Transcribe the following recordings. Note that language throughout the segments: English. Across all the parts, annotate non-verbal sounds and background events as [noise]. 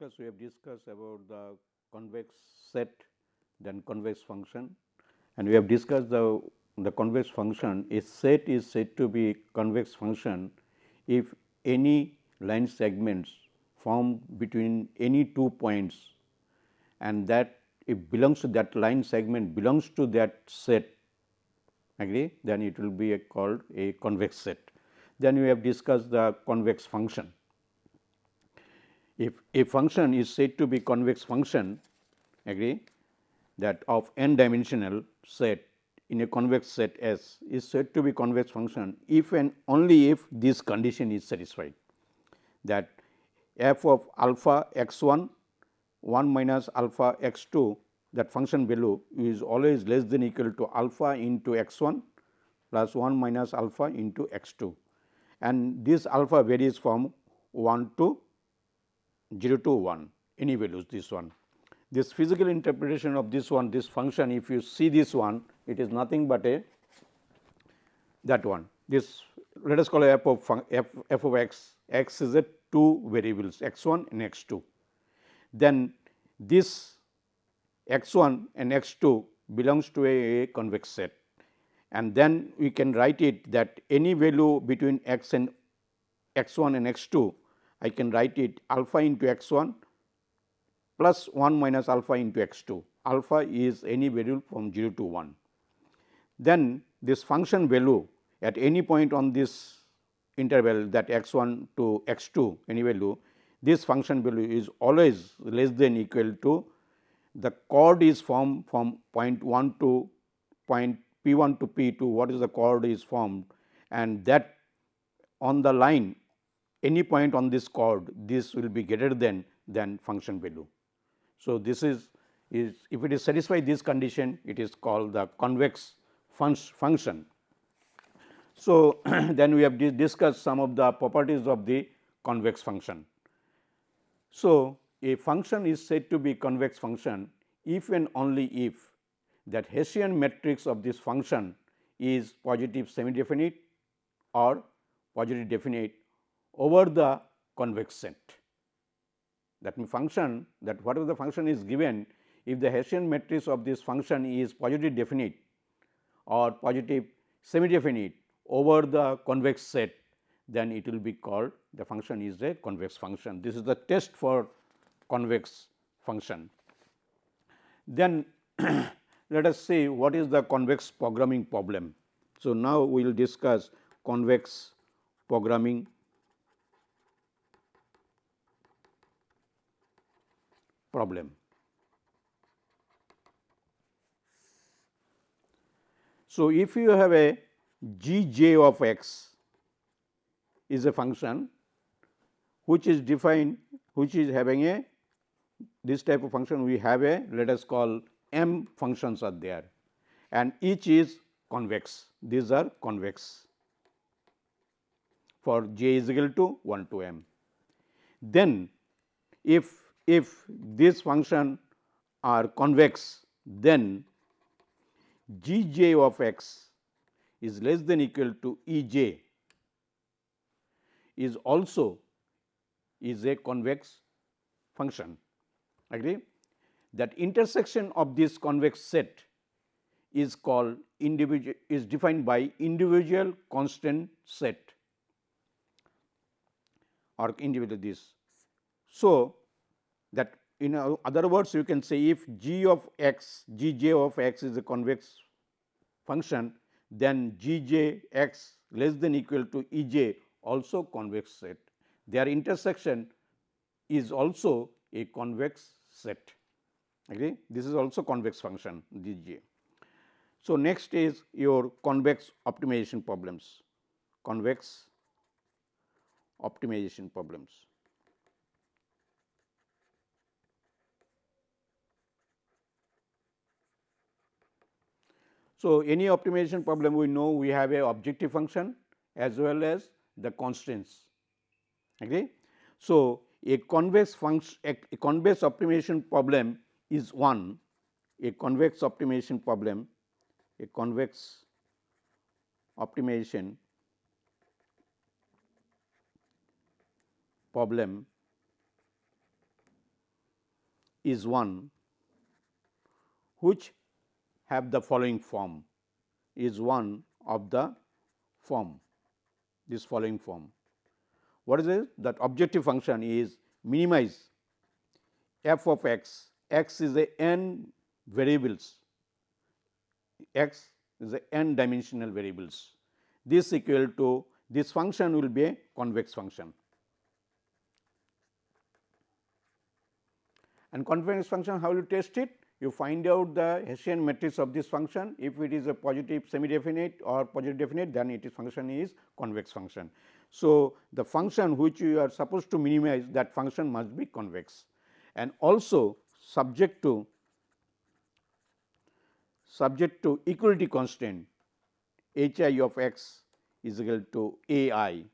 Class we have discussed about the convex set then convex function. And we have discussed the, the convex function. A set is said to be convex function if any line segments formed between any two points. And that it belongs to that line segment belongs to that set. Agree? Then it will be called a convex set. Then we have discussed the convex function if a function is said to be convex function agree that of n dimensional set in a convex set S is said to be convex function if and only if this condition is satisfied. That f of alpha x 1 1 minus alpha x 2 that function value is always less than equal to alpha into x 1 plus 1 minus alpha into x 2 and this alpha varies from 1 to 0 to 1 any values this one. This physical interpretation of this one this function if you see this one it is nothing but a that one this let us call f of f, f of x x is a two variables x 1 and x 2. Then this x 1 and x 2 belongs to a, a convex set and then we can write it that any value between x and x 1 and x 2 I can write it alpha into x 1 plus 1 minus alpha into x 2. Alpha is any value from 0 to 1. Then this function value at any point on this interval that x 1 to x 2 any value, this function value is always less than equal to the chord is formed from point 1 to point p 1 to p 2 what is the chord is formed and that on the line any point on this chord this will be greater than than function value. So, this is is if it is satisfy this condition it is called the convex function. So, [clears throat] then we have discussed some of the properties of the convex function. So, a function is said to be convex function if and only if that Hessian matrix of this function is positive semi definite or positive definite over the convex set. That means, function that whatever the function is given if the Hessian matrix of this function is positive definite or positive semi definite over the convex set then it will be called the function is a convex function. This is the test for convex function. Then [clears throat] let us see what is the convex programming problem. So, now we will discuss convex programming problem. So, if you have a g j of x is a function which is defined which is having a this type of function we have a let us call m functions are there and each is convex these are convex for j is equal to 1 to m. Then if if this function are convex then g j of x is less than equal to E j is also is a convex function. Agree? That intersection of this convex set is called individual is defined by individual constant set. Or individual this. So, that in other words you can say if g of x g j of x is a convex function then g j x less than equal to E j also convex set. Their intersection is also a convex set. Okay. This is also convex function g j. So, next is your convex optimization problems, convex optimization problems. So, any optimization problem we know we have a objective function as well as the constraints. Okay. So, a convex function a, a convex optimization problem is one a convex optimization problem a convex optimization problem is one which have the following form is one of the form this following form. What is it? That objective function is minimize f of x, x is a n variables, x is a n dimensional variables. This equal to this function will be a convex function. And convex function how will you test it? You find out the Hessian matrix of this function if it is a positive semi definite or positive definite then its function is convex function. So, the function which you are supposed to minimize that function must be convex and also subject to subject to equality constant h i of x is equal to a i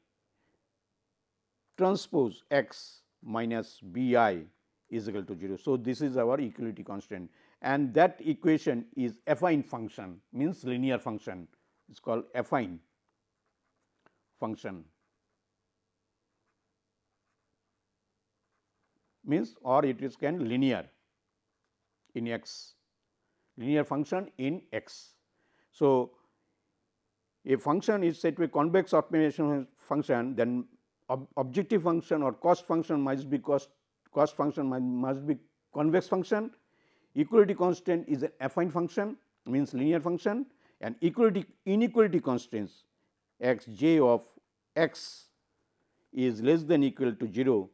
transpose x minus b i is equal to 0. So, this is our equality constant and that equation is affine function means linear function it is called affine function means or it is can linear in x linear function in x. So, a function is said to be convex optimization function then ob objective function or cost function must be cost cost function must be convex function, equality constant is an affine function means linear function and equality inequality constraints x j of x is less than equal to 0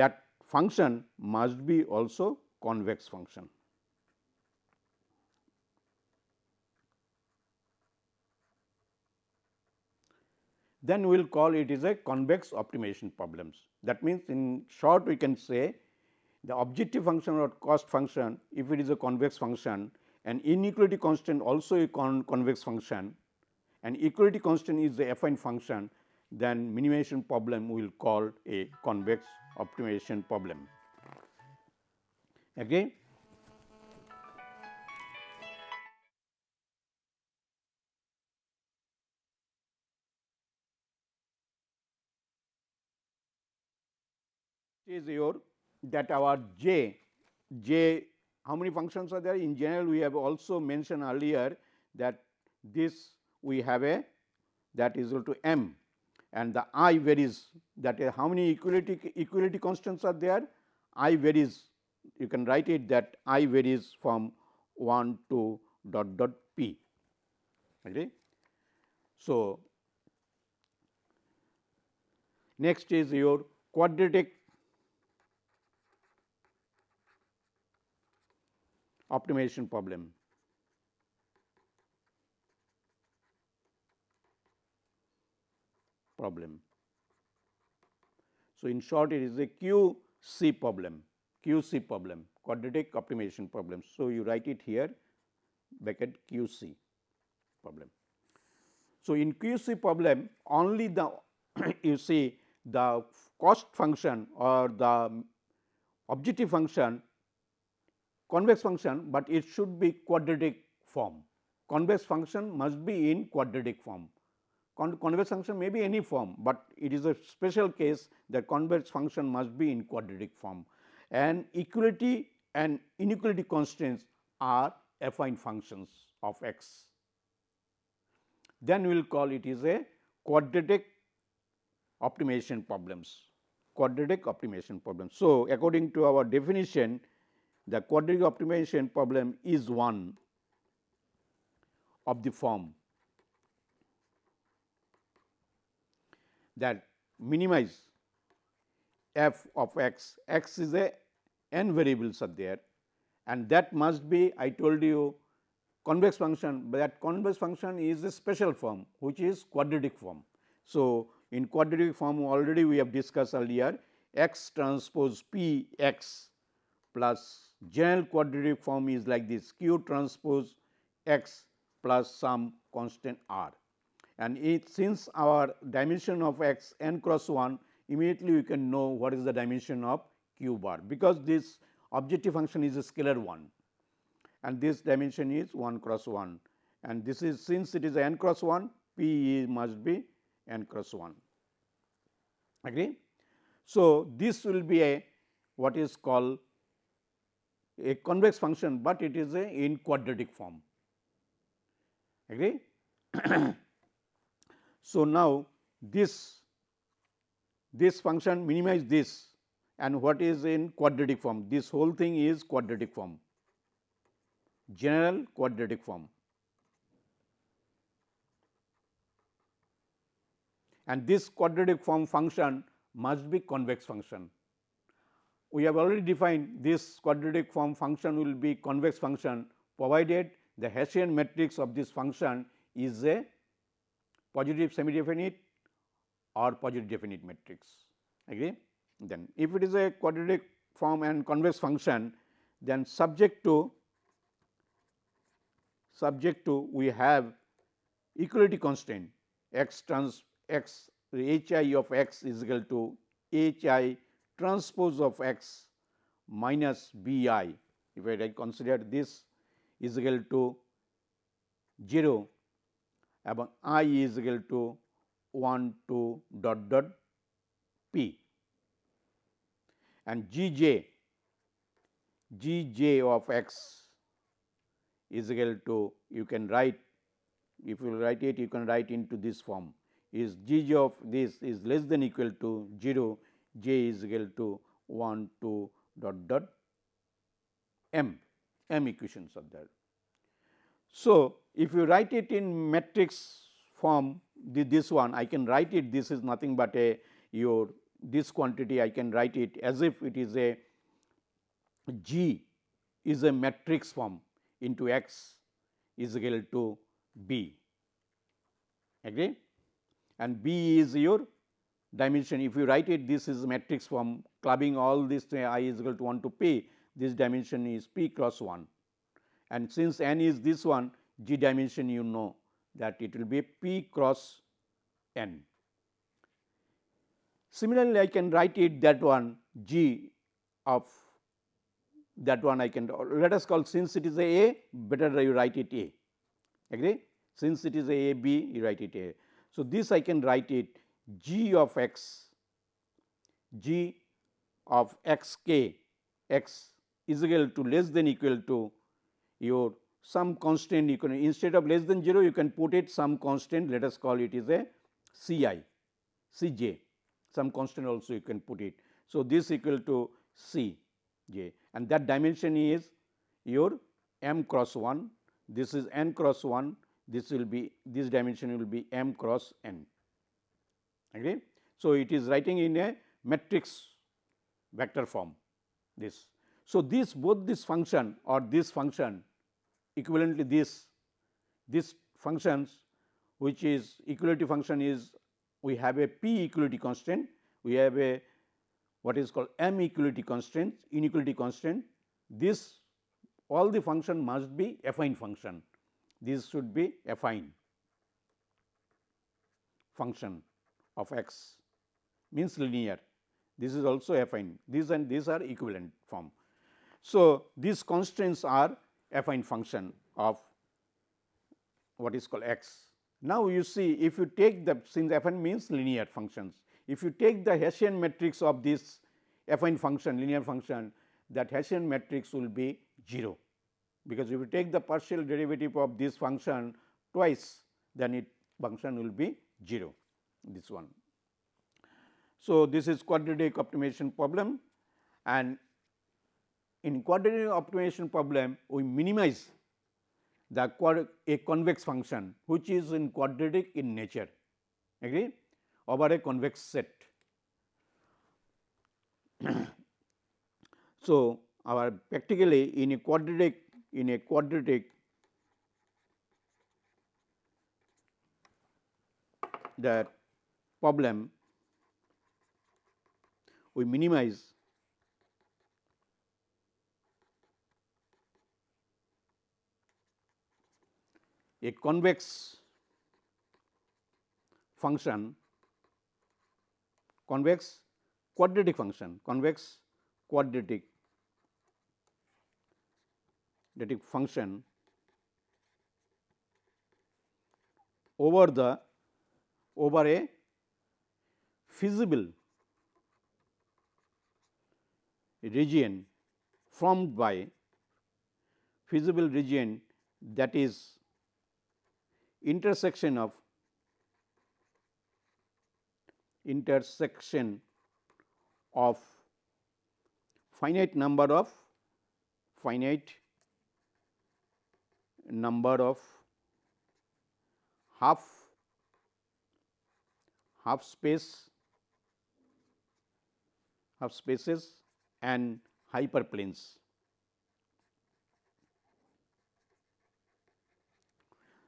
that function must be also convex function. Then we will call it is a convex optimization problems. That means, in short we can say the objective function or cost function if it is a convex function and inequality constant also a con convex function and equality constant is the affine function then minimization problem we will call a convex optimization problem. Again is your that our j, j how many functions are there? In general we have also mentioned earlier that this we have a that is equal to m and the i varies. That is how many equality equality constants are there? I varies. You can write it that i varies from 1 to dot dot p. Okay. So, next is your quadratic optimization problem. problem. So, in short it is a QP problem, QP problem, quadratic optimization problem. So, you write it here bracket QP problem. So, in QP problem only the [coughs] you see the cost function or the objective function convex function, but it should be quadratic form. Convex function must be in quadratic form. Con convex function may be any form, but it is a special case that convex function must be in quadratic form and equality and inequality constraints are affine functions of x. Then we will call it is a quadratic optimization problems, quadratic optimization problems. So, according to our definition the quadratic optimization problem is one of the form that minimize f of x, x is a n variables are there and that must be I told you convex function, but that convex function is a special form which is quadratic form. So, in quadratic form already we have discussed earlier x transpose p x plus general quadratic form is like this q transpose x plus some constant r. And it since our dimension of x n cross 1 immediately we can know what is the dimension of q bar, because this objective function is a scalar one and this dimension is 1 cross 1 and this is since it is n cross 1 p must be n cross 1 agree. So, this will be a what is called a convex function, but it is a in quadratic form agree. [clears throat] so, now this this function minimize this and what is in quadratic form this whole thing is quadratic form general quadratic form and this quadratic form function must be convex function. We have already defined this quadratic form function will be convex function provided the Hessian matrix of this function is a positive semi definite or positive definite matrix agree. Then if it is a quadratic form and convex function then subject to subject to we have equality constraint x trans x h i of x is equal to h i transpose of x minus b i. If I consider this is equal to 0 এবং i is equal to 1 to dot dot p and g j g j of x is equal to you can write if you write it you can write into this form is g j of this is less than equal to 0 j is equal to 1 to dot dot m m equations are there. So, if you write it in matrix form the, this one I can write it this is nothing but a your this quantity I can write it as if it is a G is a matrix form into x is equal to B agree and B is your dimension if you write it this is matrix form clubbing all this i is equal to 1 to p this dimension is p cross 1 and since n is this one g dimension you know that it will be p cross n. Similarly, I can write it that one g of that one I can let us call since it is a a better you write it a agree since it is a a b you write it a. So, this I can write it g of x g of x k x is equal to less than equal to your some constant. You can instead of less than 0 you can put it some constant. Let us call it is a C i C j. Some constant also you can put it. So, this equal to C j. And that dimension is your m cross 1 this is n cross 1 this will be this dimension will be m cross n agree. So, it is writing in a matrix vector form this. So, this both this function or this function equivalently this this functions which is equality function is we have a p equality constraint, we have a what is called m equality constraint, inequality constraint. this all the function must be affine function this should be affine function of x means linear this is also affine these and these are equivalent form. So, these constraints are affine function of what is called x. Now, you see if you take the since affine means linear functions, if you take the Hessian matrix of this affine function linear function that Hessian matrix will be 0, because if you take the partial derivative of this function twice then it function will be 0 this one. So, this is quadratic optimization problem and in quadratic optimization problem we minimize the a convex function which is in quadratic in nature agree over a convex set. [clears throat] so, our practically in a quadratic in a quadratic that problem we minimize a convex function convex quadratic function convex quadratic function over the over a feasible region formed by feasible region that is intersection of intersection of finite number of finite number of half half space half spaces and hyperplanes.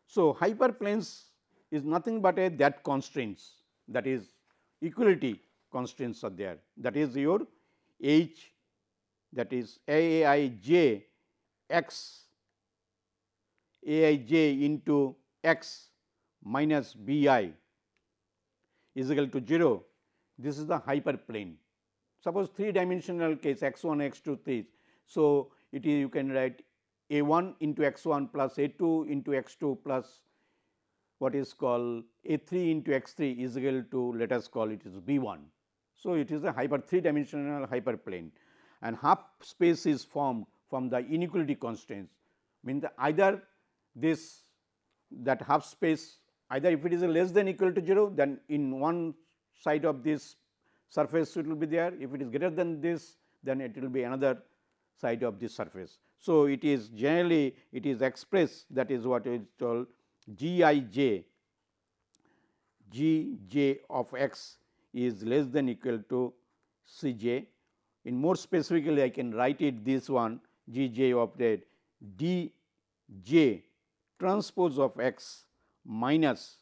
So, hyperplanes is nothing but a that constraints that is equality constraints are there. That is your h that is a i j x a i j into x minus b i is equal to 0 this is the hyperplane suppose 3 dimensional case x 1 x 2 3 so it is you can write a 1 into x 1 plus a 2 into x 2 plus what is called a 3 into x 3 is equal to let us call it is b 1. So, it is a hyper 3 dimensional hyperplane. And half space is formed from the inequality constraints. Mean the either this that half space either if it is less than equal to 0 then in one side of this surface it will be there if it is greater than this then it will be another side of this surface. So, it is generally it is expressed that is what is called g i j g j of x is less than equal to c j. In more specifically I can write it this one g j of that d j transpose of x minus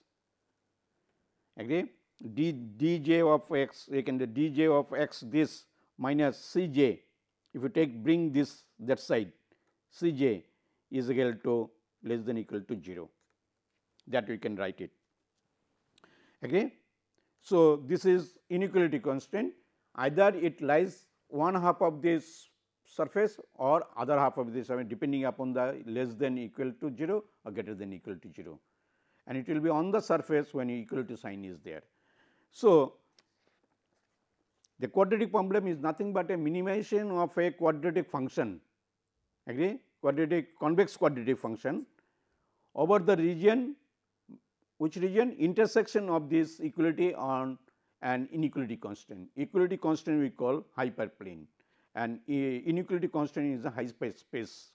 agree d d j of x you can the d j of x this minus c j if you take bring this that side C j is equal to less than equal to 0 that we can write it. Okay. So, this is inequality constraint either it lies one half of this surface or other half of this I mean depending upon the less than equal to 0 or greater than equal to 0 and it will be on the surface when equality sign is there. So, the quadratic problem is nothing but a minimization of a quadratic function. Agree? Quadratic convex quadratic function over the region which region? Intersection of this equality on an inequality constant. Equality constant we call hyperplane. And inequality constant is a high space space.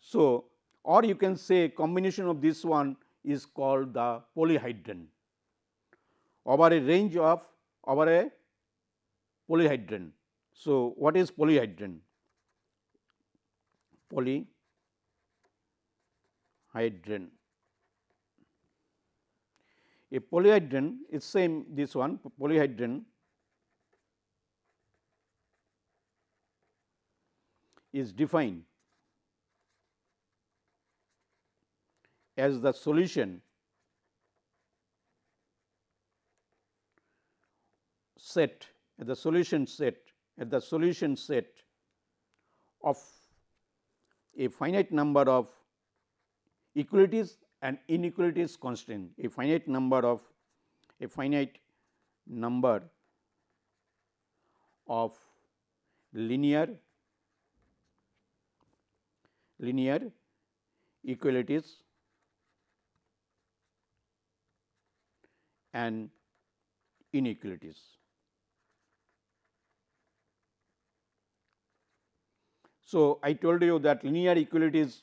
So, or you can say combination of this one is called the polyhedron over a range of over a polyhedron. So, what is polyhedron? Polyhedron. A polyhedron is same this one polyhedron is defined as the solution set at the solution set at the solution set of a finite number of equalities and inequalities constant, a finite number of a finite number of linear linear equalities and inequalities. So, I told you that linear equalities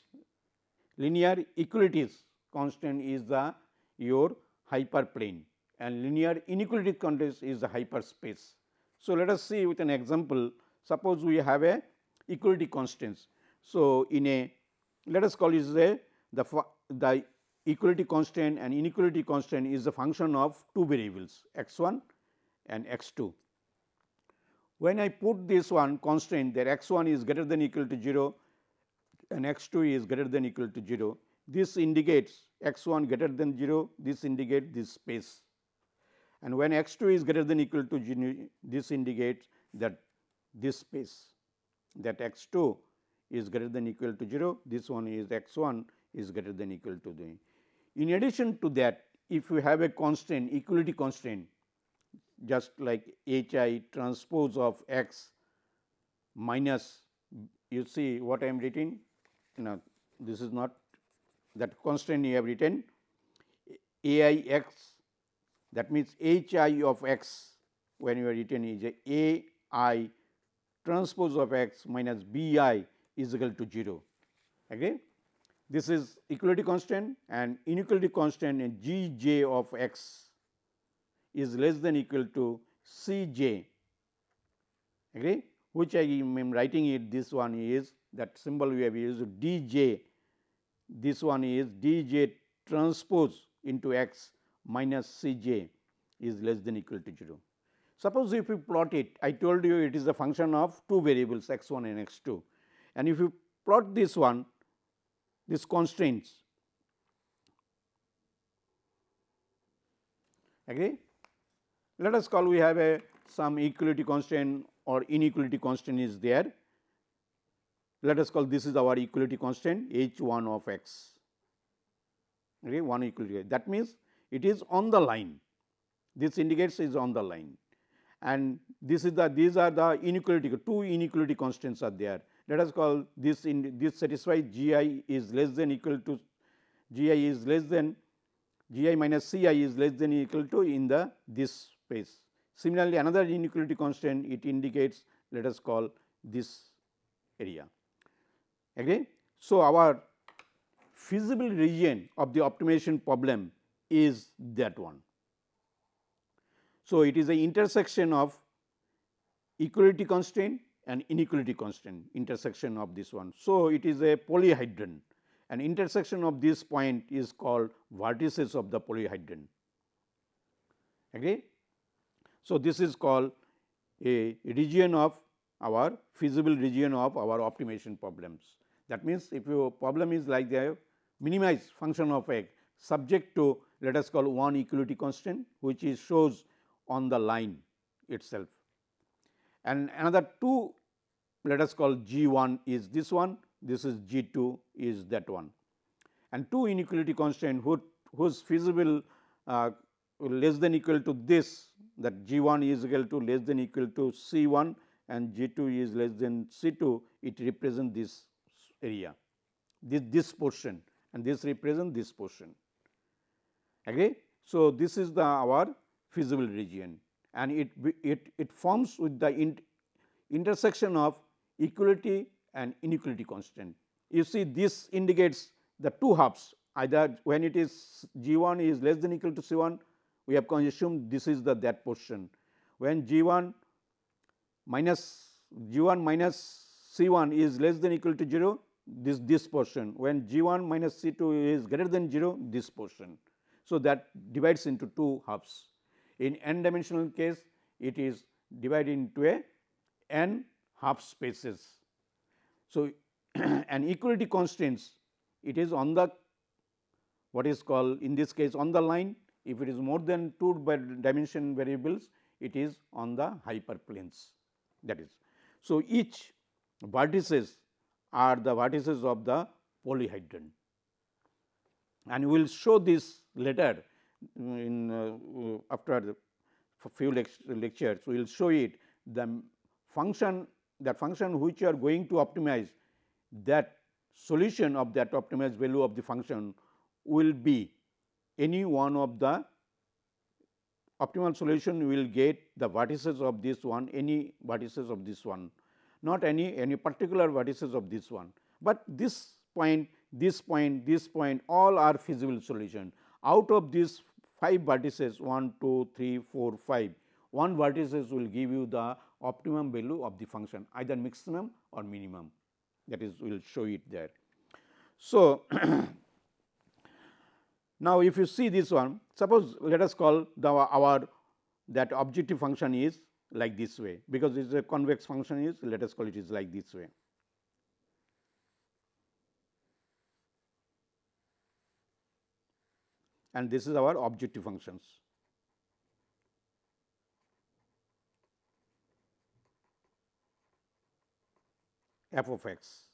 linear equalities constant is the your hyperplane and linear inequality constant is the hyperspace. So, let us see with an example suppose we have a equality constants. So, in a let us call it a the the equality constant and inequality constant is the function of two variables x 1 and x 2 when I put this one constraint that x 1 is greater than equal to 0 and x 2 is greater than equal to 0, this indicates x 1 greater than 0, this indicates this space. And when x 2 is greater than equal to 0, this indicates that this space that x 2 is greater than equal to 0, this one is x 1 is greater than equal to the. In addition to that, if you have a constraint equality constant just like H i transpose of x minus you see what I am writing? Now this is not that constant you have written. A i x that means h i of x when you are written is a i transpose of x minus b i is equal to 0. Again, this is equality constant and inequality constant in g j of x is less than equal to c j. Agree? Which I am writing it this one is that symbol we have used d j. This one is d j transpose into x minus c j is less than equal to 0. Suppose if you plot it I told you it is a function of two variables x 1 and x 2 and if you plot this one this constraints. Agree. Let us call we have a some equality constant or inequality constant is there. Let us call this is our equality constant h 1 of x. Okay, 1 equality. That means it is on the line. This indicates is on the line. And this is the these are the inequality two inequality constants are there. Let us call this in this satisfies g i is less than equal to g i is less than g i minus c i is less than equal to in the this space Similarly, another inequality constant it indicates let us call this area. Agree? So, our feasible region of the optimization problem is that one. So, it is a intersection of equality constraint and inequality constraint intersection of this one. So, it is a polyhedron and intersection of this point is called vertices of the polyhedron. Agree? So, this is called a region of our feasible region of our optimization problems. That means, if your problem is like the minimized function of x subject to let us call one equality constant which is shows on the line itself and another two let us call g 1 is this one this is g 2 is that one and two inequality constant who, whose feasible uh, less than equal to this that G 1 is equal to less than equal to C 1 and G 2 is less than C 2, it represents this area, this, this portion and this represents this portion. Agree? So, this is the our feasible region and it, it, it forms with the in, intersection of equality and inequality constant. You see this indicates the two halves either when it is G 1 is less than equal to C 1 we have assumed this is the that portion. When G 1 minus G 1 minus C 1 is less than equal to 0, this this portion. When G 1 minus C 2 is greater than 0, this portion. So, that divides into two halves. In n dimensional case, it is divided into a n half spaces. So, [clears throat] an equality constraints it is on the what is called in this case on the line if it is more than 2 dimension variables, it is on the hyperplanes that is. So, each vertices are the vertices of the polyhedron and we will show this later in uh, after the few lectures we will show it the function that function which you are going to optimize that solution of that optimized value of the function will be any one of the optimal solution will get the vertices of this one any vertices of this one. Not any any particular vertices of this one, but this point this point this point all are feasible solution. Out of these 5 vertices 1 2 3 4 5 one vertices will give you the optimum value of the function either maximum or minimum. That is we will show it there. So, [clears throat] Now, if you see this one, suppose let us call the our that objective function is like this way, because it is a convex function is let us call it is like this way. And this is our objective functions. f of x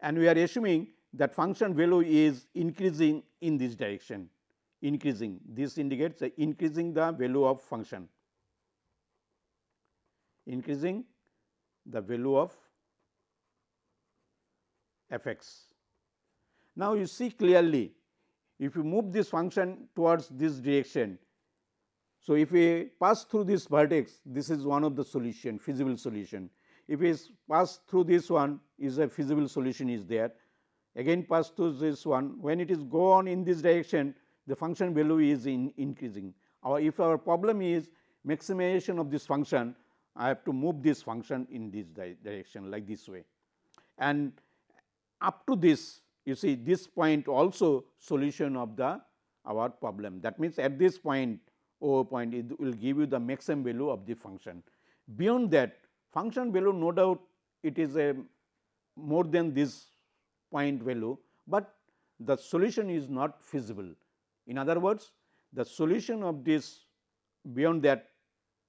and we are assuming that function value is increasing in this direction increasing this indicates increasing the value of function increasing the value of f x Now, you see clearly if you move this function towards this direction. So, if we pass through this vertex this is one of the solution feasible solution. If we pass through this one is a feasible solution is there again pass through this one when it is go on in this direction the function value is in increasing. Our if our problem is maximization of this function I have to move this function in this di direction like this way and up to this you see this point also solution of the our problem. That means, at this point O point it will give you the maximum value of the function. Beyond that function value no doubt it is a more than this point value, but the solution is not feasible. In other words, the solution of this beyond that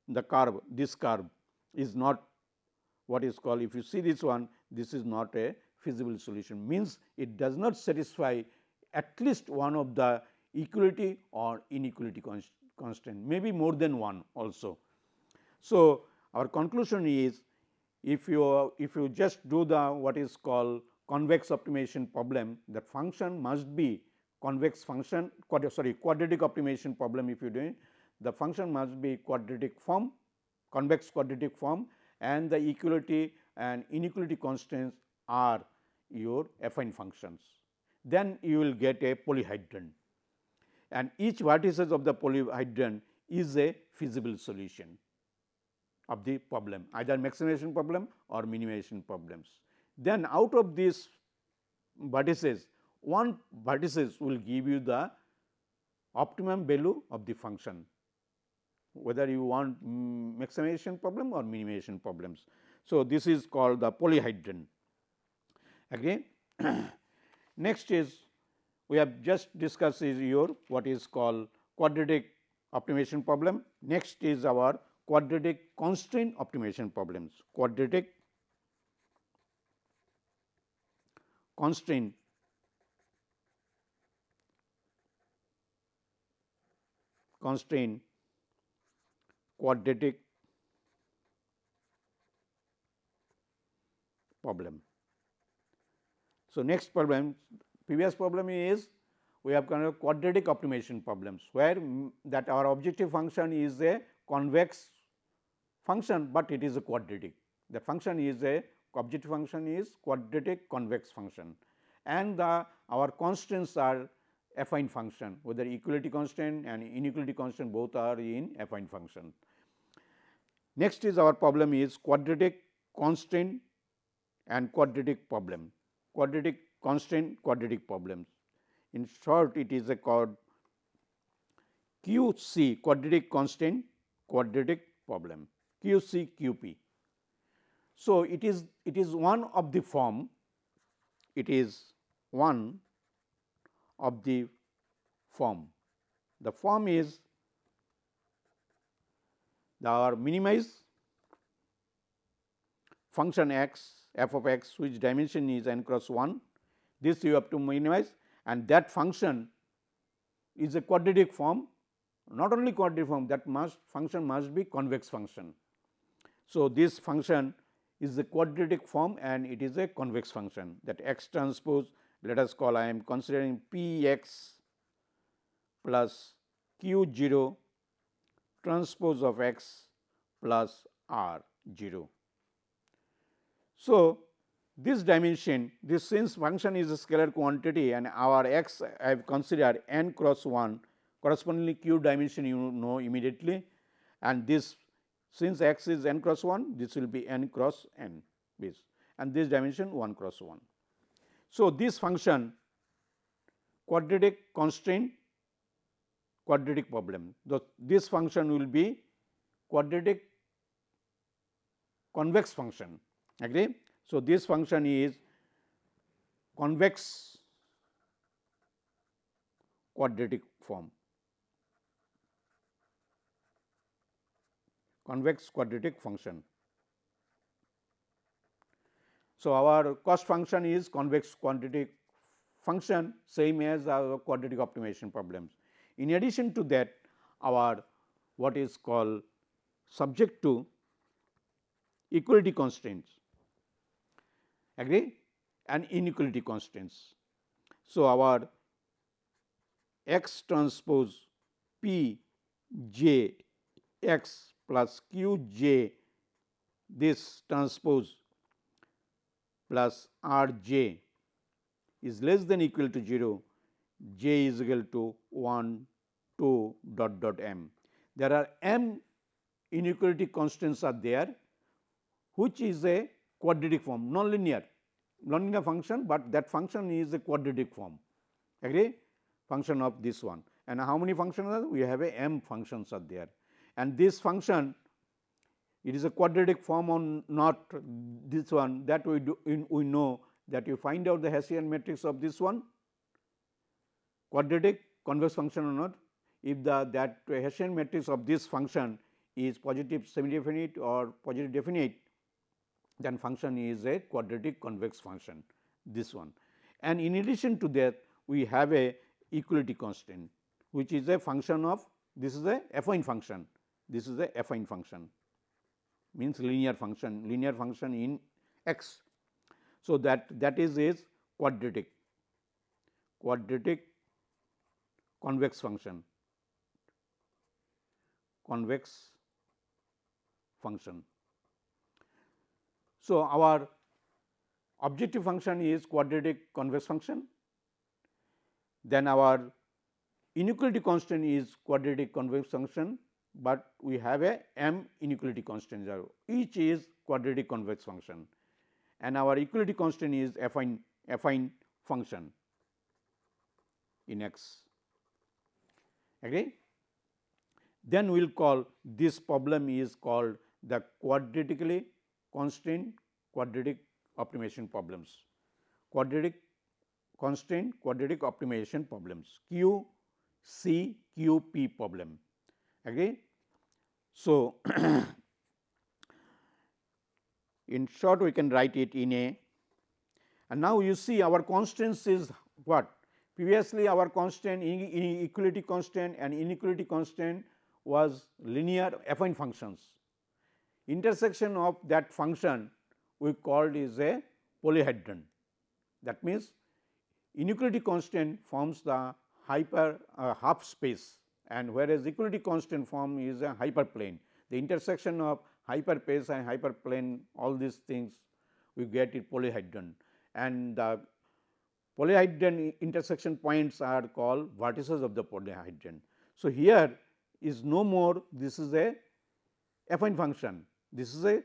the curve this curve is not what is called if you see this one this is not a feasible solution means it does not satisfy at least one of the equality or inequality constraint maybe more than one also. So, our conclusion is if you if you just do the what is called convex optimization problem the function must be convex function sorry quadratic optimization problem if you do it the function must be quadratic form convex quadratic form and the equality and inequality constraints are your affine functions. Then you will get a polyhedron and each vertices of the polyhedron is a feasible solution of the problem either maximization problem or minimization problems. Then out of these vertices one vertices will give you the optimum value of the function whether you want maximization problem or minimization problems. So, this is called the polyhedron again. [clears throat] Next is we have just discussed is your what is called quadratic optimization problem. Next is our quadratic constraint optimization problems, quadratic constraint. Constraint. Quadratic problem. So, next problem previous problem is we have kind of quadratic optimization problems where that our objective function is a convex function, but it is a quadratic. The function is a objective function is quadratic convex function and the our constraints are affine function whether equality constant and inequality constant both are in affine function. Next is our problem is quadratic constraint and quadratic problem quadratic constraint quadratic problems. In short it is a called QC quadratic constraint quadratic problem QC QP. So, it is it is one of the form it is one of the form. The form is the minimize function x f of x which dimension is n cross 1 this you have to minimize and that function is a quadratic form not only quadratic form that must function must be convex function. So, this function is a quadratic form and it is a convex function that x transpose let us call I am considering p x plus q 0 transpose of x plus r 0. So, this dimension this since function is a scalar quantity and our x I have considered n cross 1 correspondingly q dimension you know immediately and this since x is n cross 1 this will be n cross n base. And this dimension 1 cross 1. So, this function quadratic constraint quadratic problem. The, this function will be quadratic convex function. Agree? So, this function is convex quadratic form convex quadratic function. So, our cost function is convex quadratic function same as our quadratic optimization problems. In addition to that our what is called subject to equality constraints agree and inequality constraints. So, our x transpose p j x plus q j this transpose plus r j is less than equal to 0, j is equal to 1, 2 dot dot m. There are m inequality constants are there, which is a quadratic form nonlinear. Nonlinear function, but that function is a quadratic form. Agree? Function of this one. And how many functions are we have a m functions are there and this function it is a quadratic form on not this one that we do in, we know that you find out the Hessian matrix of this one quadratic convex function or not if the that Hessian matrix of this function is positive semi definite or positive definite then function is a quadratic convex function this one. And in addition to that we have a equality constant which is a function of this is a affine function this is a affine function. Means linear function. Linear function in x. So, that that is is quadratic. Quadratic convex function. Convex function. So, our objective function is quadratic convex function, then our inequality constant is quadratic convex function, but we have a m inequality constant each is quadratic convex function and our equality constant is affine affine function in x. Agree? Then we will call this problem is called the quadratically constraint quadratic optimization problems. Quadratic constraint quadratic optimization problems Q C Q P problem. Agree? So, [clears throat] in short we can write it in a and now you see our constants is what previously our constant inequality constant and inequality constant was linear affine functions intersection of that function we called is a polyhedron. That means, inequality constant forms the hyper uh, half space and whereas equality constant form is a hyperplane. The intersection of hyperpace and hyperplane all these things we get it polyhedron and the polyhedron intersection points are called vertices of the polyhedron. So, here is no more this is a affine function this is a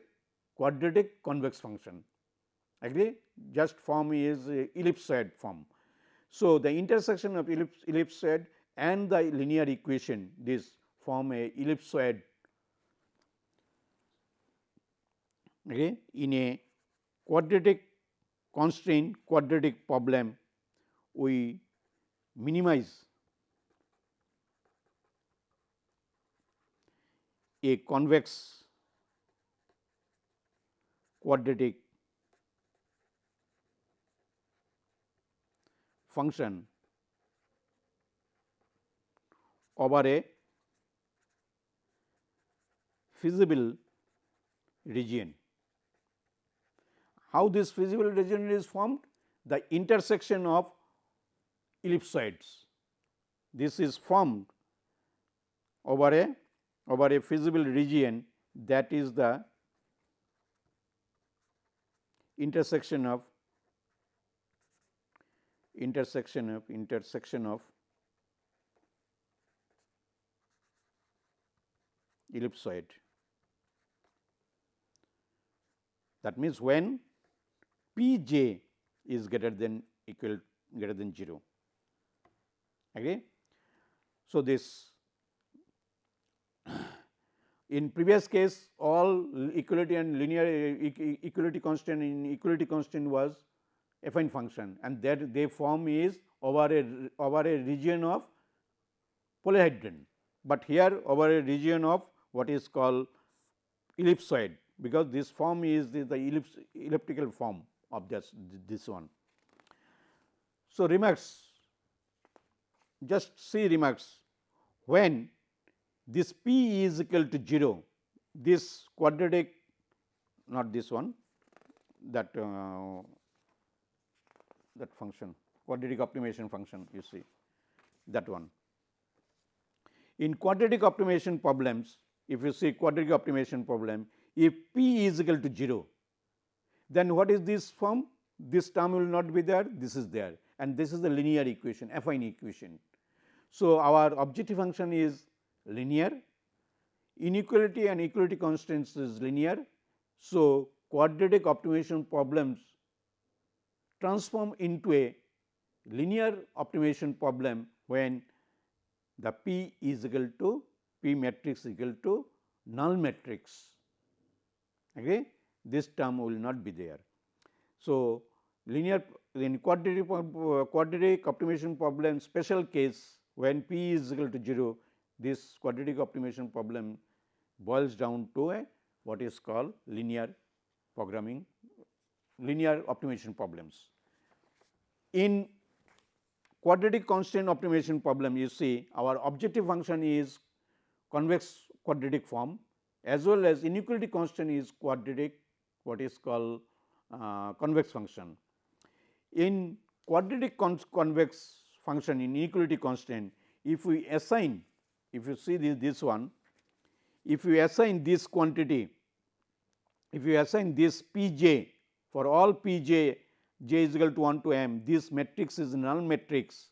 quadratic convex function agree just form is ellipsoid form. So, the intersection of ellips, ellipsoid and the linear equation this form a ellipsoid okay, in a quadratic constraint quadratic problem we minimize a convex quadratic function over a feasible region. How this feasible region is formed? The intersection of ellipsoids. This is formed over a over a feasible region that is the intersection of intersection of intersection of ellipsoid. That means, when P j is greater than equal greater than 0. Okay. So, this [coughs] in previous case all equality and linear equality constant in equality constant was affine function and that they form is over a over a region of polyhedron, but here over a region of what is called ellipsoid because this form is the, the elliptical form of this this one. So, remarks just see remarks when this p is equal to 0, this quadratic not this one that uh, that function quadratic optimization function you see that one. In quadratic optimization problems, if you see quadratic optimization problem, if p is equal to 0, then what is this form? This term will not be there, this is there and this is the linear equation, affine equation. So, our objective function is linear, inequality and equality constants is linear. So, quadratic optimization problems transform into a linear optimization problem when the P is equal to P matrix equal to null matrix. Okay? This term will not be there. So, linear in quadratic, quadratic optimization problem special case when P is equal to 0, this quadratic optimization problem boils down to a what is called linear programming, linear optimization problems. In quadratic constraint optimization problem you see our objective function is convex quadratic form as well as inequality constant is quadratic what is called uh, convex function. In quadratic convex function in inequality constant, if we assign, if you see this, this one, if you assign this quantity, if you assign this p j for all p j j is equal to 1 to m, this matrix is null matrix,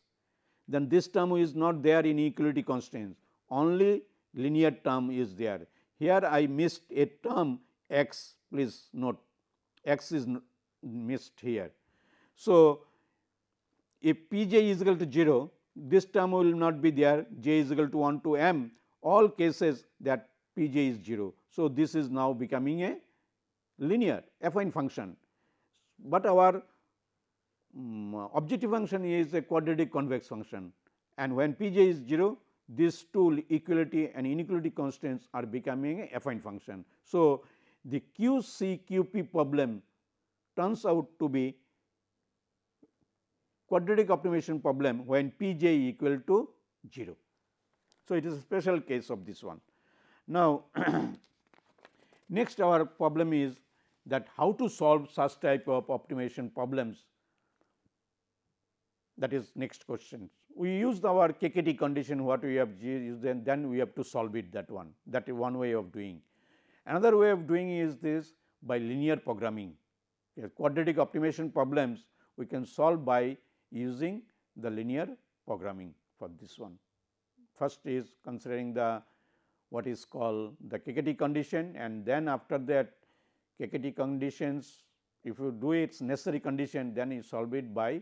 then this term is not there in equality constraints, only linear term is there. Here I missed a term x, please note x is missed here. So, if p j is equal to 0, this term will not be there j is equal to 1 to m all cases that p j is 0. So, this is now becoming a linear affine function, but our um, objective function is a quadratic convex function and when p j is 0 these two equality and inequality constraints are becoming a affine function. So, the q c q p problem turns out to be quadratic optimization problem when p j equal to 0. So, it is a special case of this one. Now, [clears throat] next our problem is that how to solve such type of optimization problems that is next question. We use our KKT condition what we have used and then we have to solve it that one that is one way of doing. Another way of doing is this by linear programming. Quadratic optimization problems we can solve by using the linear programming for this one. First is considering the what is called the KKT condition and then after that KKT conditions if you do its necessary condition then you solve it by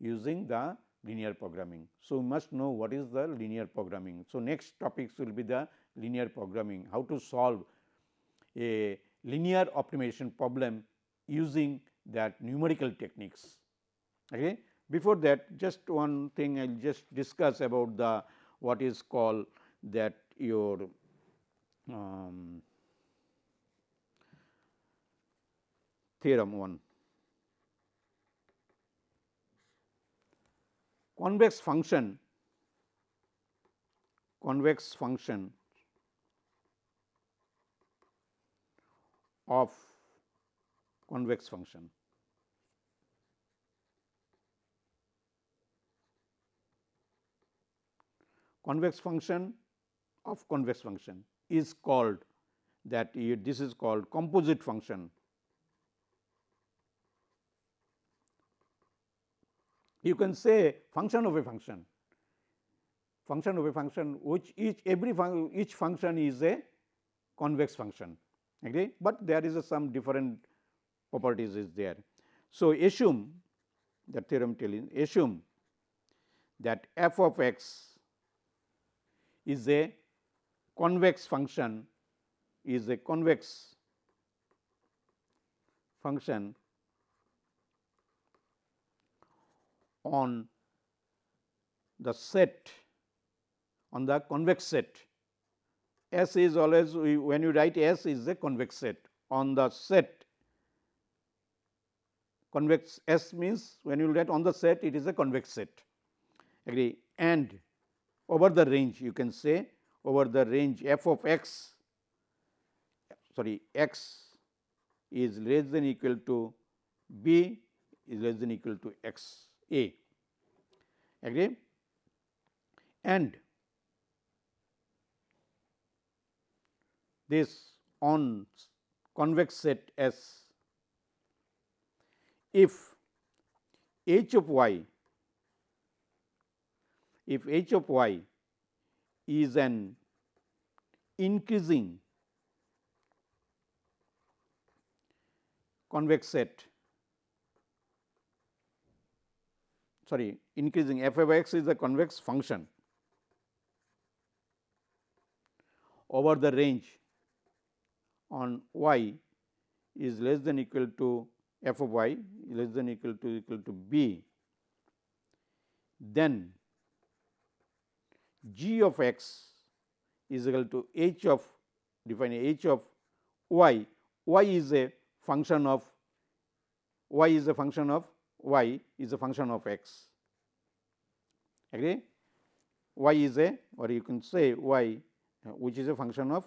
using the linear programming. So, we must know what is the linear programming. So, next topics will be the linear programming, how to solve a linear optimization problem using that numerical techniques. Okay. Before that just one thing I will just discuss about the what is called that your um, theorem 1. Convex function convex function of convex function. Convex function of convex function is called that this is called composite function. You can say function of a function, function of a function which each every fun each function is a convex function agree, but there is some different properties is there. So, assume the theorem telling assume that f of x is a convex function is a convex function on the set on the convex set. S is always when you write S is a convex set. On the set convex S means when you write on the set it is a convex set. Agree? And over the range you can say over the range f of x sorry x is less than equal to b is less than equal to x a. Agree? And this on convex set S. If h of y if h of y is an increasing convex set sorry increasing f of x is a convex function over the range on y is less than equal to f of y less than equal to equal to b, then g of x is equal to h of define h of y, y is a function of y is a function of y is a function of x agree y is a or you can say y which is a function of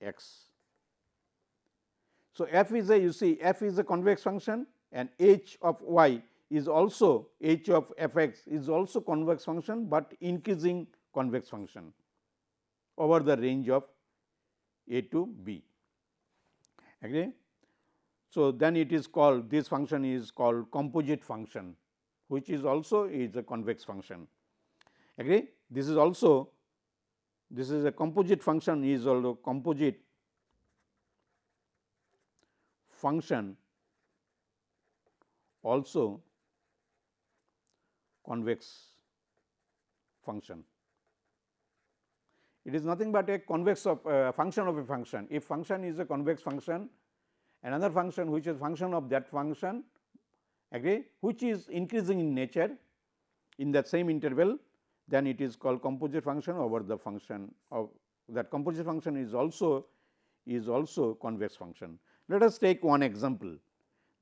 x. So, f is a you see f is a convex function and h of y is also h of f x is also convex function, but increasing convex function over the range of a to b. Agree? So, then it is called this function is called composite function which is also is a convex function. Agree? This is also this is a composite function is also composite function also convex function. It is nothing but a convex of uh, function of a function. If function is a convex function, another function which is function of that function agree which is increasing in nature in that same interval then it is called composite function over the function of that composite function is also is also convex function. Let us take one example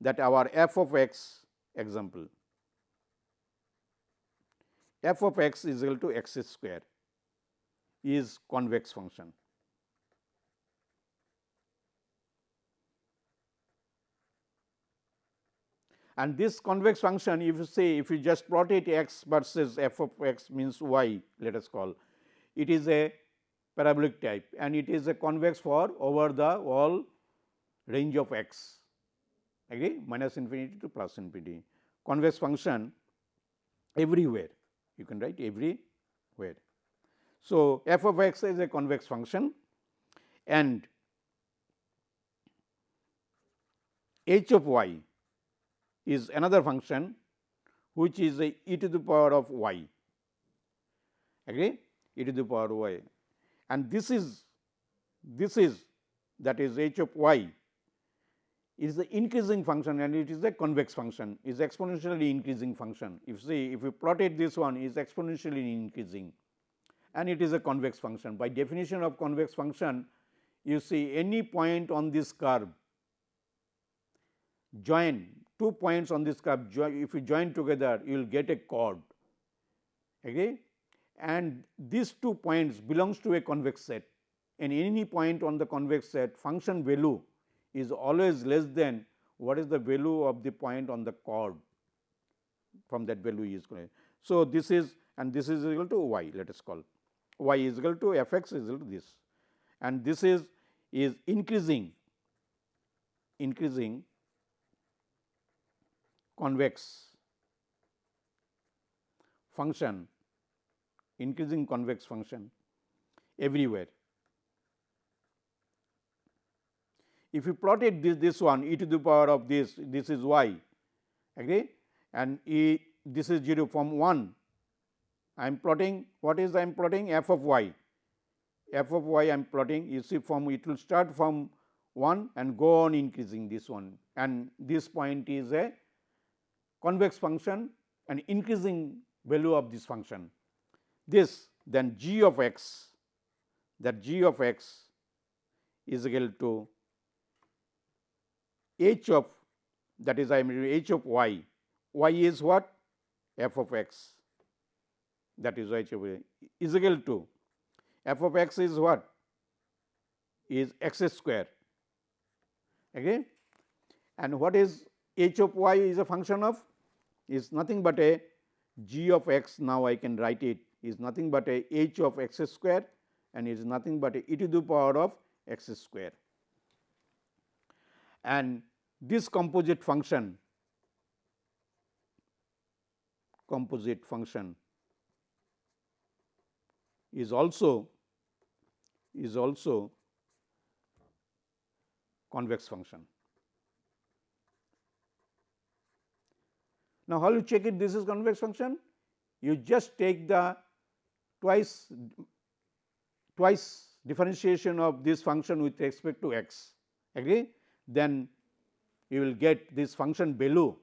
that our f of x example f of x is equal to x square is convex function. And this convex function if you say if you just plot it x versus f of x means y let us call it is a parabolic type and it is a convex for over the all range of x. Agree? Minus infinity to plus infinity. Convex function everywhere. You can write everywhere. So, f of x is a convex function and h of y is another function which is a e to the power of y agree e to the power y and this is this is that is h of y is the increasing function and it is a convex function is exponentially increasing function. If you see if you plotted this one is exponentially increasing and it is a convex function. By definition of convex function, you see any point on this curve join two points on this curve if you join together you will get a chord. Okay? And these two points belongs to a convex set. And any point on the convex set function value is always less than what is the value of the point on the chord from that value is going. So, this is and this is equal to y let us call. y is equal to f x is equal to this. And this is is increasing increasing convex function increasing convex function everywhere. If you plotted this this one e to the power of this this is y agree? And e this is 0 from 1 I am plotting what is I am plotting? F of y, f of y I am plotting you see from it will start from 1 and go on increasing this one. And this point is a convex function and increasing value of this function. This then g of x that g of x is equal to h of that is I am h of y, y is what? F of x. That is h of y is equal to f of x is what? Is x square. Again and what is h of y is a function of is nothing but a g of x now I can write it is nothing but a h of x square and is nothing but a e to the power of x square. And this composite function composite function is also is also convex function. Now, how you check it this is convex function? You just take the twice twice differentiation of this function with respect to x agree then you will get this function value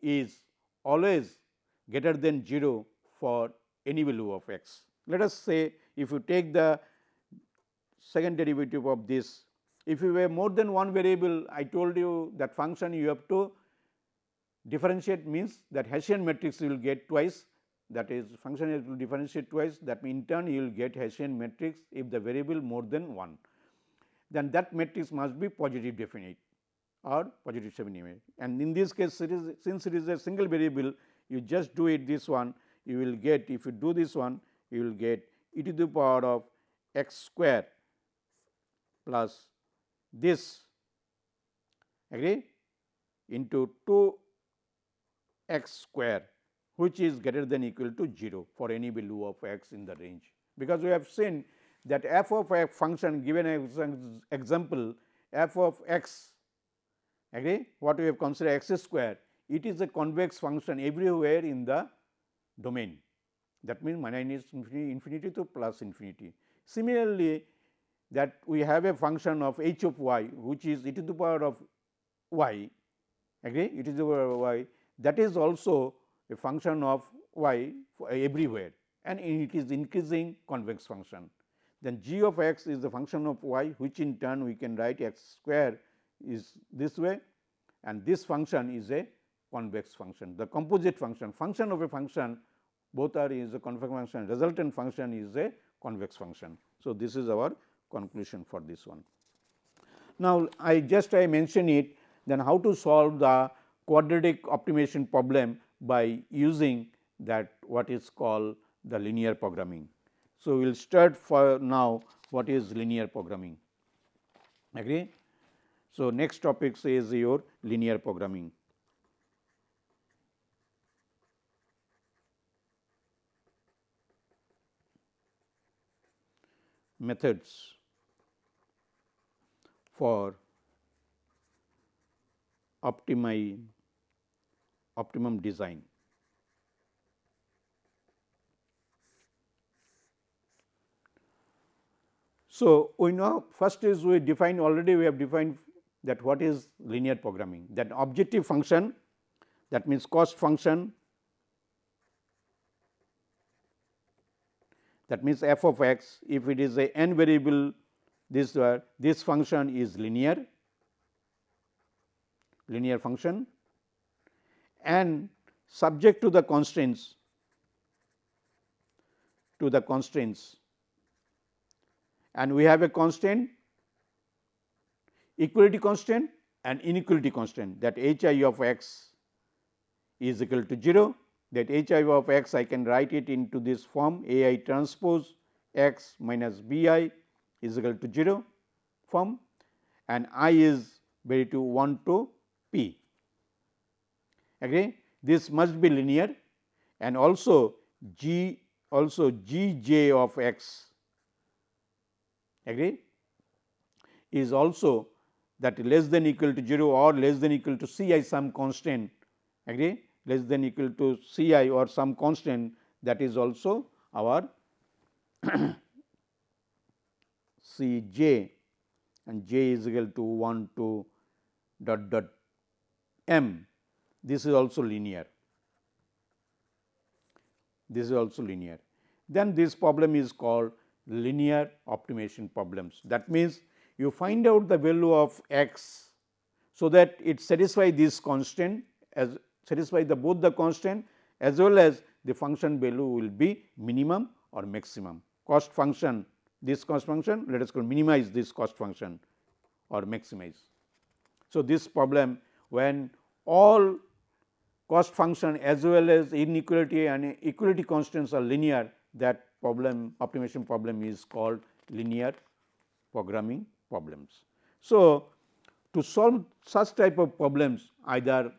is always greater than 0 for any value of x. Let us say if you take the second derivative of this, if you have more than one variable, I told you that function you have to differentiate means that Hessian matrix you will get twice that is function has to differentiate twice that means in turn you will get Hessian matrix if the variable more than 1. Then that matrix must be positive definite or positive semi definite and in this case it is, since it is a single variable you just do it this one you will get if you do this one you will get e to the power of x square plus this agree into 2 x square which is greater than equal to 0 for any value of x in the range. Because we have seen that f of a function given an example f of x agree what we have considered x square it is a convex function everywhere in the domain that means minus infinity, infinity to plus infinity. Similarly, that we have a function of h of y which is e to the power of y agree e to the power of y that is also a function of y everywhere and it is increasing convex function. Then g of x is the function of y which in turn we can write x square is this way and this function is a convex function. The composite function, function of a function both are is a convex function, resultant function is a convex function. So, this is our conclusion for this one. Now, I just I mention it then how to solve the quadratic optimization problem by using that what is called the linear programming. So, we will start for now what is linear programming agree. So, next topic is your linear programming. methods for optimize optimum design. So, we know first is we define already we have defined that what is linear programming that objective function that means cost function that means f of x if it is a n variable this uh, this function is linear linear function and subject to the constraints to the constraints. And we have a constant equality constant and inequality constraint. That h i of x is equal to 0 that h i of x I can write it into this form. A i transpose x minus b i is equal to 0 form. And i is very to 1 to p. Agree? This must be linear and also g also g j of x. Agree? Is also that less than equal to 0 or less than equal to c i some constant. Agree? Less than equal to C i or some constant that is also our [coughs] C j. And j is equal to 1 to dot dot m. This is also linear. This is also linear. Then this problem is called linear optimization problems. That means, you find out the value of x, so that it satisfy this constant as satisfy the both the constant as well as the function value will be minimum or maximum. Cost function this cost function let us call minimize this cost function or maximize. So, this problem when all cost function as well as inequality and equality constants are linear that problem optimization problem is called linear programming problems. So, to solve such type of problems either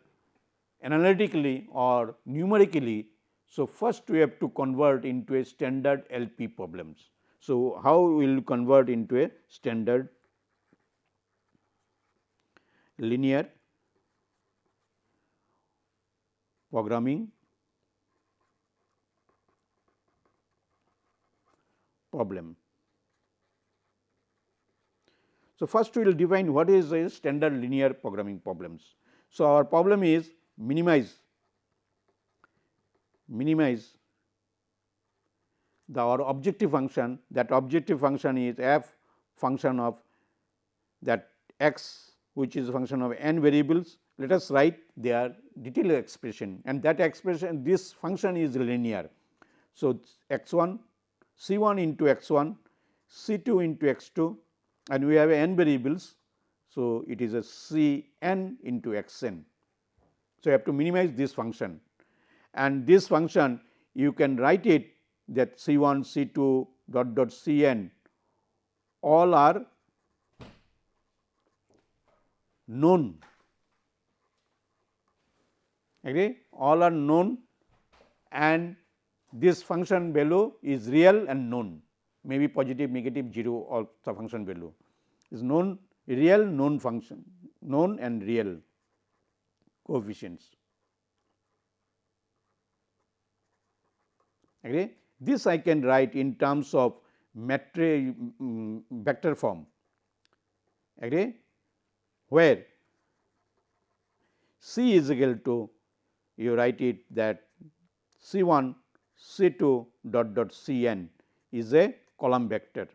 analytically or numerically. So, first we have to convert into a standard LP problems. So, how we will convert into a standard linear programming problem. So, first we will define what is a standard linear programming problems. So, our problem is minimize minimize the our objective function that objective function is f function of that x which is function of n variables. Let us write their detailed expression and that expression this function is linear. So, x 1 c 1 into x 1 c 2 into x 2 and we have n variables. So, it is a c n into x n. So, you have to minimize this function and this function you can write it that c 1 c 2 dot dot c n all are known agree all are known and this function value is real and known maybe positive negative 0 or the function value is known real known function known and real coefficients. Agree? This I can write in terms of matrix um, vector form agree where C is equal to you write it that C 1 C 2 dot dot C n is a column vector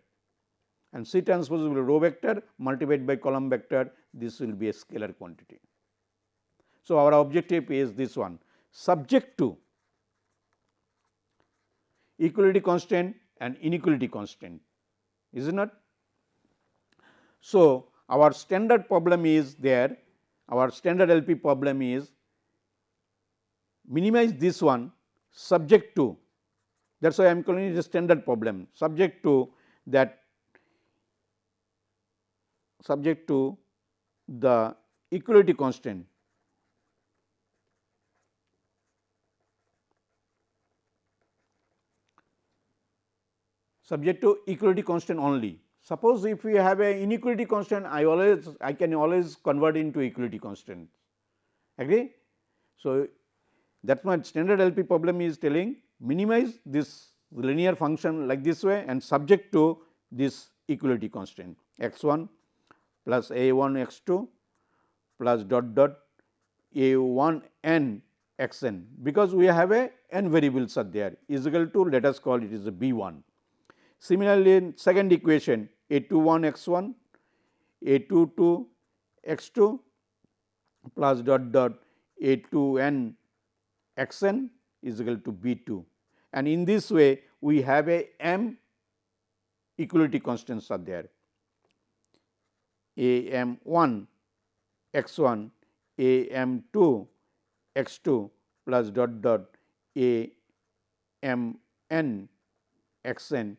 and C transpose will be row vector multiplied by column vector this will be a scalar quantity. So, our objective is this one subject to equality constraint and inequality constraint is it not. So, our standard problem is there our standard LP problem is minimize this one subject to that is why I am calling it a standard problem subject to that subject to the equality constraint. subject to equality constant only. Suppose if we have a inequality constant, I always I can always convert into equality constant. Agree? So, that my standard LP problem is telling minimize this linear function like this way and subject to this equality constraint x 1 plus a 1 x 2 plus dot dot a 1 n x n because we have a n variables are there. Is equal to let us call it is a b 1 Similarly, in second equation a 2 1 x 1 a 2 2 x 2 plus dot dot a 2 n x n is equal to b 2 and in this way we have a m equality constants are there. A m 1 x 1 a m 2 x 2 plus dot dot a m n x n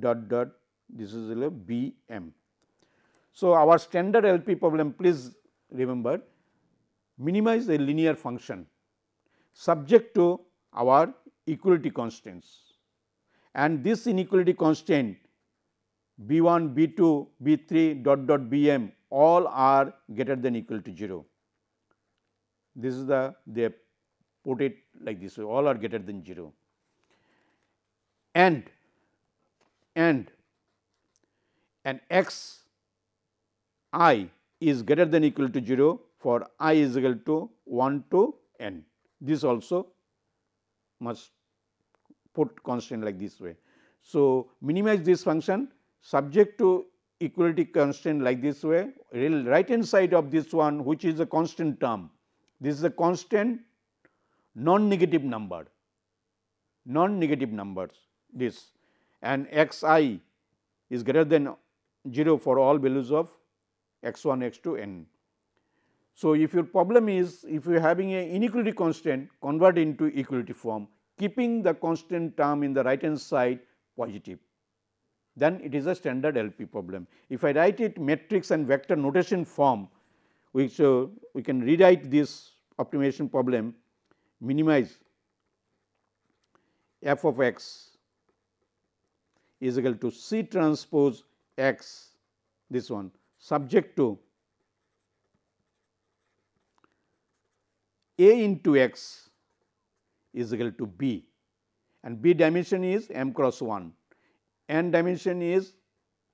dot dot this is a B m. So, our standard LP problem please remember minimize a linear function subject to our equality constraints. and this inequality constraint B 1, B 2, B 3 dot dot B m all are greater than equal to 0. This is the they put it like this all are greater than 0 and and and x i is greater than equal to 0 for i is equal to 1 to n. This also must put constant like this way. So, minimize this function subject to equality constraint like this way right hand side of this one which is a constant term. This is a constant non negative number non negative numbers this and x i is greater than 0 for all values of x 1 x 2 n. So, if your problem is if you are having a inequality constant convert into equality form keeping the constant term in the right hand side positive then it is a standard LP problem. If I write it matrix and vector notation form which uh, we can rewrite this optimization problem minimize f of x is equal to C transpose x this one subject to A into x is equal to B. And B dimension is m cross 1, n dimension is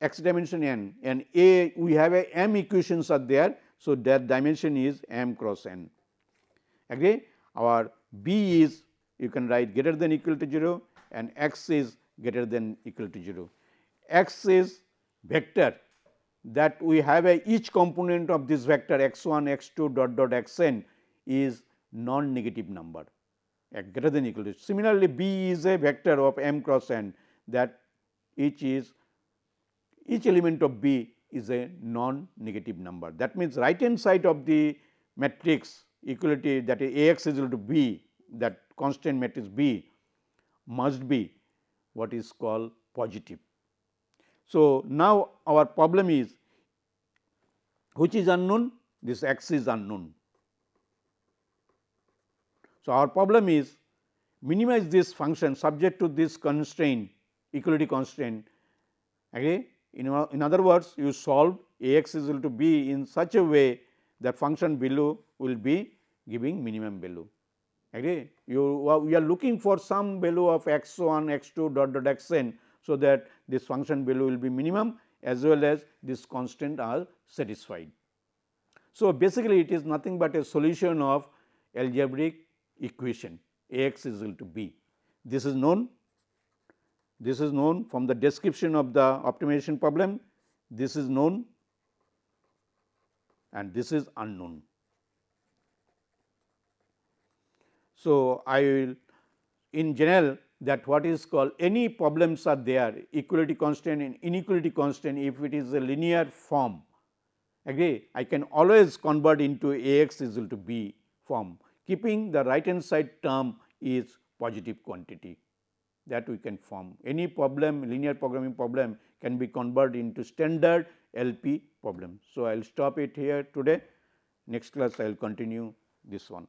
x dimension n. And A we have a m equations are there. So, that dimension is m cross n. Agree our B is you can write greater than equal to 0 and x is greater than equal to 0. x is vector. That we have a each component of this vector x 1 x 2 dot dot x n is non negative number greater than equal to. Similarly, B is a vector of m cross n that each is each element of B is a non negative number. That means, right hand side of the matrix equality that A x is equal to B that constant matrix B must be what is called positive. So, now our problem is which is unknown this x is unknown. So, our problem is minimize this function subject to this constraint equality constraint okay. In, in other words you solve A x is equal to b in such a way that function below will be giving minimum value agree. You uh, we are looking for some value of x 1 x 2 dot dot x n. So, that this function value will be minimum as well as this constant are satisfied. So, basically it is nothing but a solution of algebraic equation A x is equal to b. This is known. This is known from the description of the optimization problem. This is known. And this is unknown. So, I will in general that what is called any problems are there equality constant and inequality constant if it is a linear form. Agree? I can always convert into A x is equal to b form keeping the right hand side term is positive quantity that we can form. Any problem linear programming problem can be converted into standard LP problem. So, I will stop it here today next class I will continue this one.